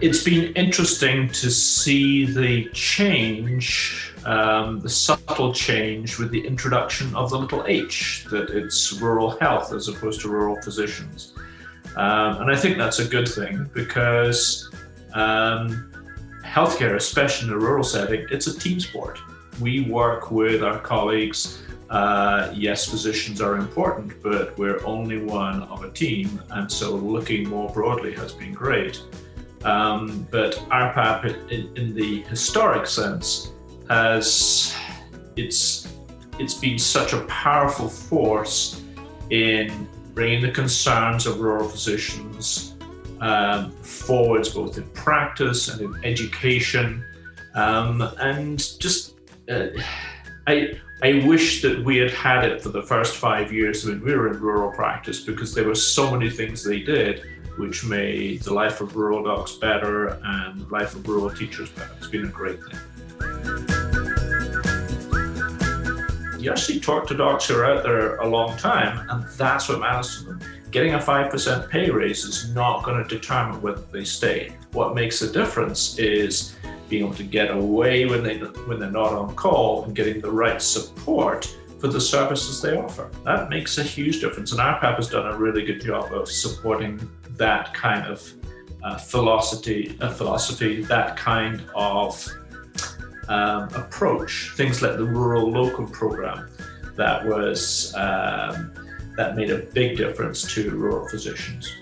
it's been interesting to see the change, um, the subtle change with the introduction of the little h, that it's rural health as opposed to rural physicians. Um, and I think that's a good thing because um, healthcare, especially in a rural setting, it's a team sport. We work with our colleagues. Uh, yes, physicians are important, but we're only one of a team. And so looking more broadly has been great. Um, but RPAP, in, in, the historic sense, has it's it's been such a powerful force in bringing the concerns of rural physicians um, forwards, both in practice and in education, um, and just. Uh, I, I wish that we had had it for the first five years when we were in rural practice because there were so many things they did which made the life of rural docs better and the life of rural teachers better. It's been a great thing. You actually talk to docs who are out there a long time, and that's what matters to them. Getting a 5% pay raise is not going to determine whether they stay. What makes a difference is being able to get away when, they, when they're not on call and getting the right support for the services they offer. That makes a huge difference. And RPAP has done a really good job of supporting that kind of uh, philosophy, uh, philosophy, that kind of um, approach. Things like the rural locum program that was um, that made a big difference to rural physicians.